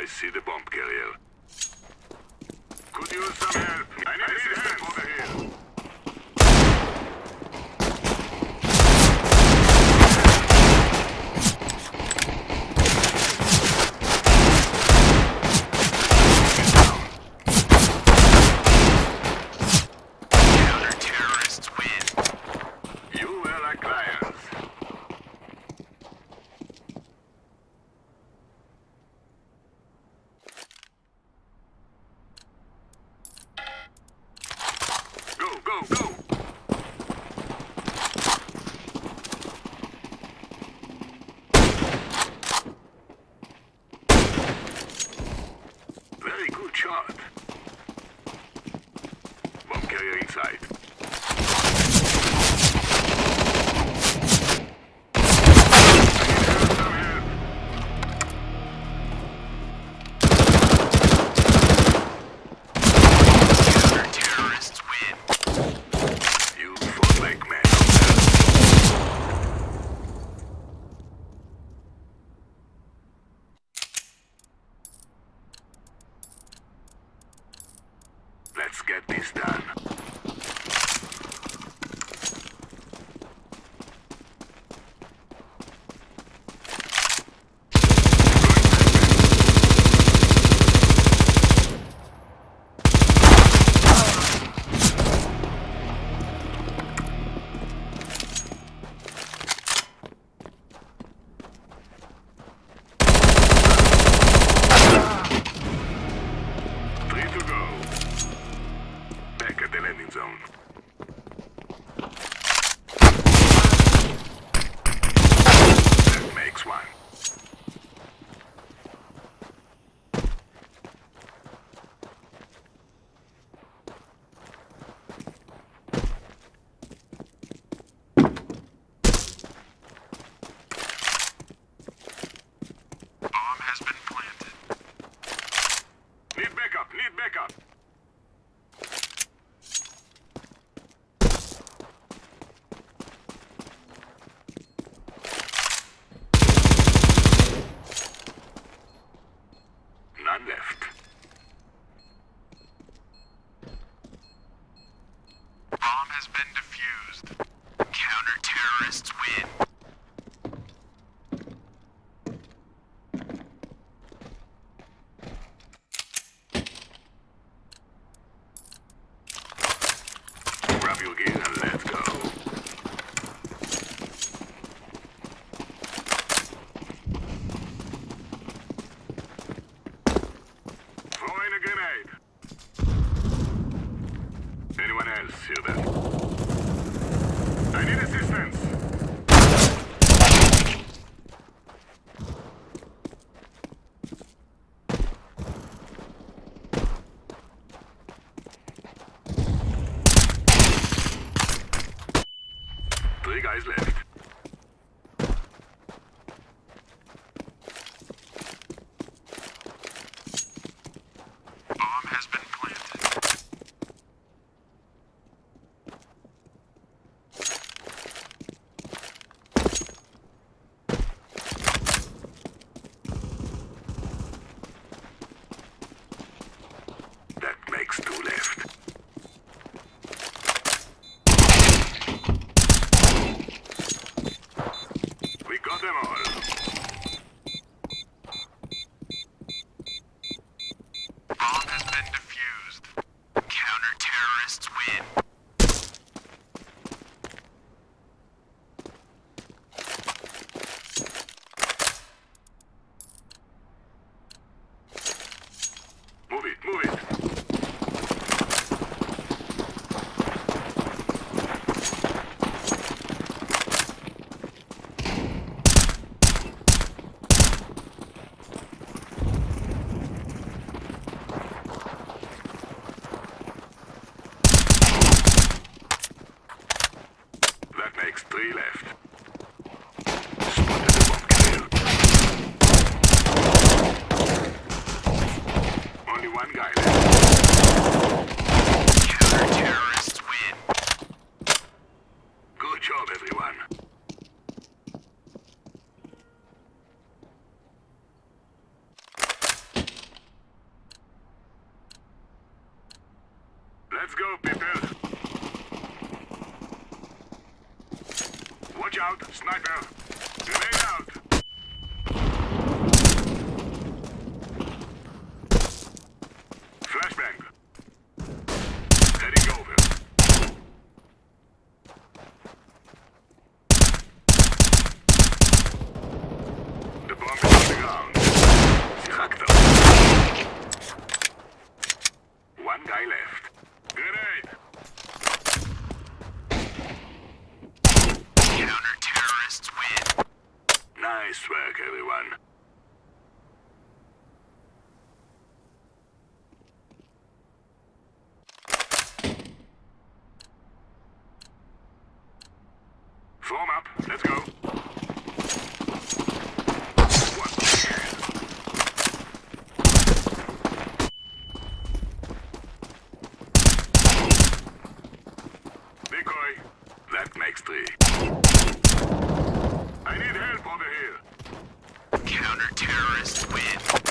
I see the bomb carrier. Could use some help. I need assistance over here. Counter-terrorists win. You were our clients. Go, go, go! Very good shot. Bomb carrier inside. Counter-terrorists win. You fought like men. Let's get this done. Need. None left. Bomb has been defused. Counter-terrorists win. Grab your gear and let's go. Throwing a grenade. Anyone else hear that? I need assistance. Guys left. Hacemos. Three left. Spotted one canoe. Only one guy left. Counter-terrorists win. Good job, everyone. Let's go, people. Out, sniper. Grenade out. Nice work, everyone. Form up. Let's go. Decoy. That makes three. I need help over here. Counter-terrorists win.